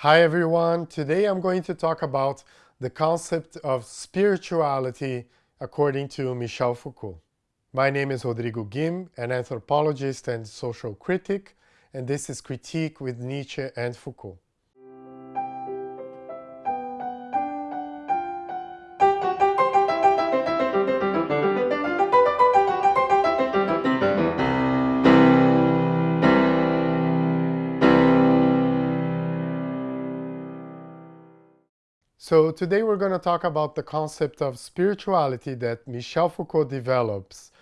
Hi everyone, today I'm going to talk about the concept of spirituality according to Michel Foucault. My name is Rodrigo Guim, an anthropologist and social critic, and this is Critique with Nietzsche and Foucault. So today we're going to talk about the concept of spirituality that Michel Foucault develops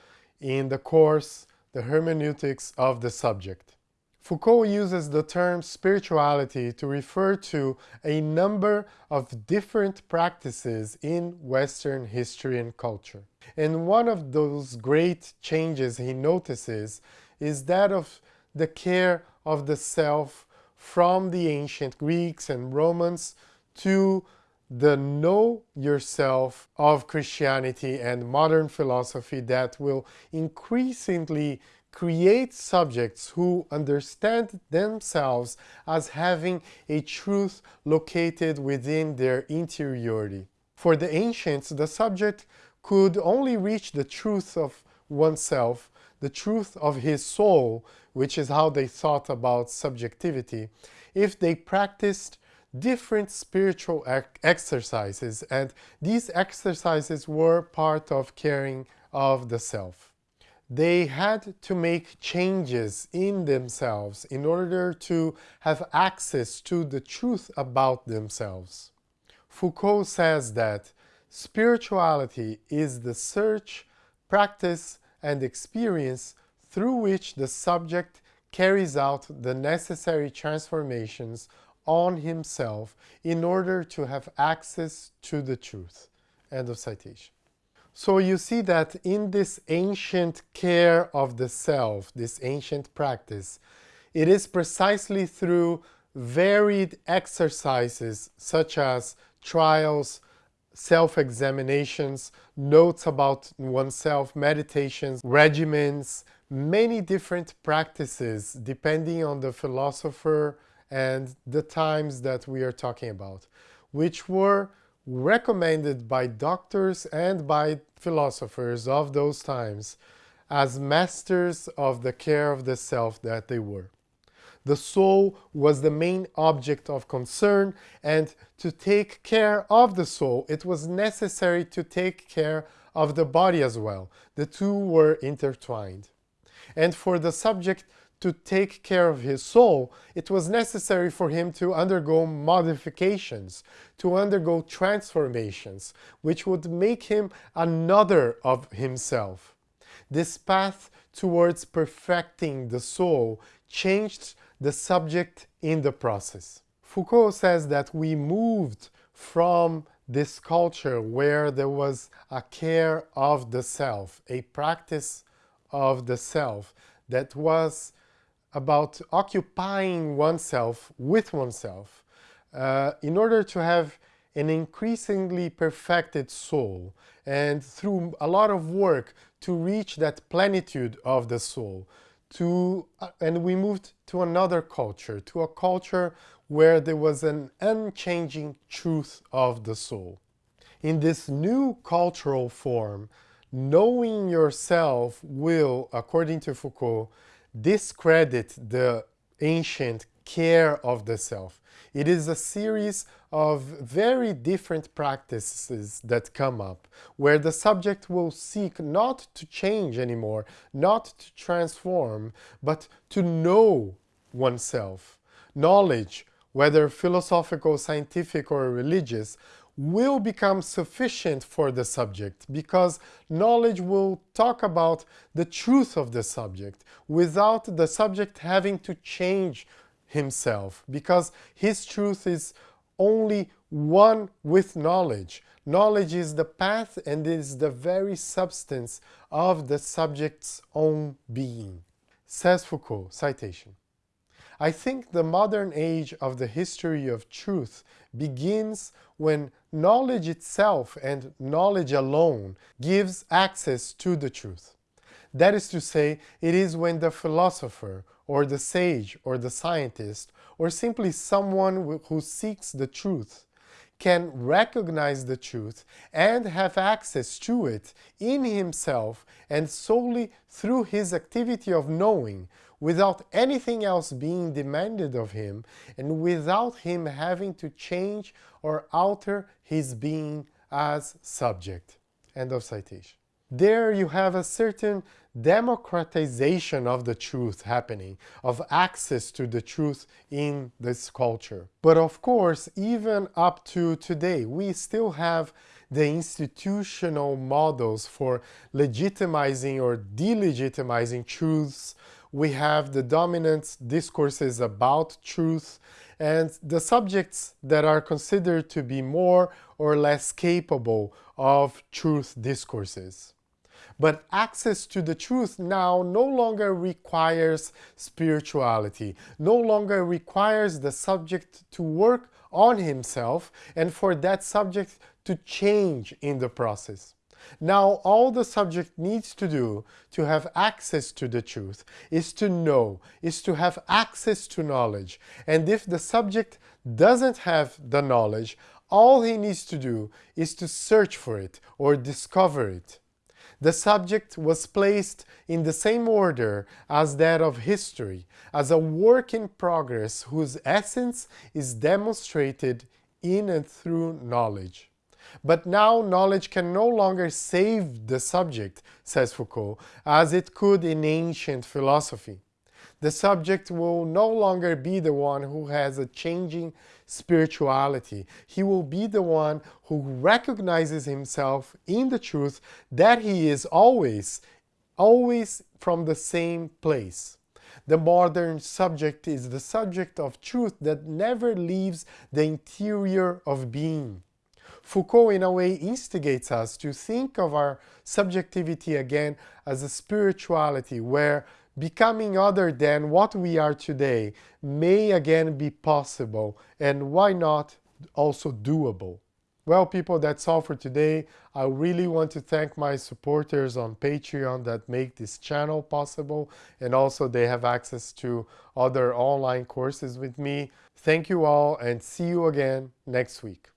in the course The Hermeneutics of the Subject. Foucault uses the term spirituality to refer to a number of different practices in Western history and culture. And one of those great changes he notices is that of the care of the self from the ancient Greeks and Romans to the know yourself of Christianity and modern philosophy that will increasingly create subjects who understand themselves as having a truth located within their interiority. For the ancients, the subject could only reach the truth of oneself, the truth of his soul, which is how they thought about subjectivity, if they practiced different spiritual exercises and these exercises were part of caring of the self. They had to make changes in themselves in order to have access to the truth about themselves. Foucault says that spirituality is the search, practice and experience through which the subject carries out the necessary transformations on himself in order to have access to the truth. End of citation. So you see that in this ancient care of the self, this ancient practice, it is precisely through varied exercises such as trials, self-examinations, notes about oneself, meditations, regimens, many different practices depending on the philosopher and the times that we are talking about, which were recommended by doctors and by philosophers of those times as masters of the care of the self that they were. The soul was the main object of concern and to take care of the soul it was necessary to take care of the body as well. The two were intertwined. And for the subject to take care of his soul, it was necessary for him to undergo modifications, to undergo transformations, which would make him another of himself. This path towards perfecting the soul changed the subject in the process. Foucault says that we moved from this culture where there was a care of the self, a practice of the self that was about occupying oneself with oneself uh, in order to have an increasingly perfected soul and through a lot of work to reach that plenitude of the soul to uh, and we moved to another culture to a culture where there was an unchanging truth of the soul. In this new cultural form knowing yourself will according to Foucault discredit the ancient care of the self. It is a series of very different practices that come up, where the subject will seek not to change anymore, not to transform, but to know oneself. Knowledge, whether philosophical, scientific, or religious, will become sufficient for the subject because knowledge will talk about the truth of the subject without the subject having to change himself because his truth is only one with knowledge. Knowledge is the path and is the very substance of the subject's own being. Says Foucault, citation. I think the modern age of the history of truth begins when knowledge itself and knowledge alone gives access to the truth. That is to say, it is when the philosopher or the sage or the scientist or simply someone who seeks the truth can recognize the truth and have access to it in himself and solely through his activity of knowing without anything else being demanded of him and without him having to change or alter his being as subject. End of citation. There you have a certain democratization of the truth happening, of access to the truth in this culture. But of course, even up to today, we still have the institutional models for legitimizing or delegitimizing truths. We have the dominant discourses about truth and the subjects that are considered to be more or less capable of truth discourses. But access to the truth now no longer requires spirituality, no longer requires the subject to work on himself and for that subject to change in the process. Now all the subject needs to do to have access to the truth is to know, is to have access to knowledge. And if the subject doesn't have the knowledge, all he needs to do is to search for it or discover it the subject was placed in the same order as that of history, as a work in progress whose essence is demonstrated in and through knowledge. But now knowledge can no longer save the subject, says Foucault, as it could in ancient philosophy the subject will no longer be the one who has a changing spirituality. He will be the one who recognizes himself in the truth that he is always, always from the same place. The modern subject is the subject of truth that never leaves the interior of being. Foucault in a way instigates us to think of our subjectivity again as a spirituality where becoming other than what we are today may again be possible and why not also doable. Well people, that's all for today. I really want to thank my supporters on Patreon that make this channel possible and also they have access to other online courses with me. Thank you all and see you again next week.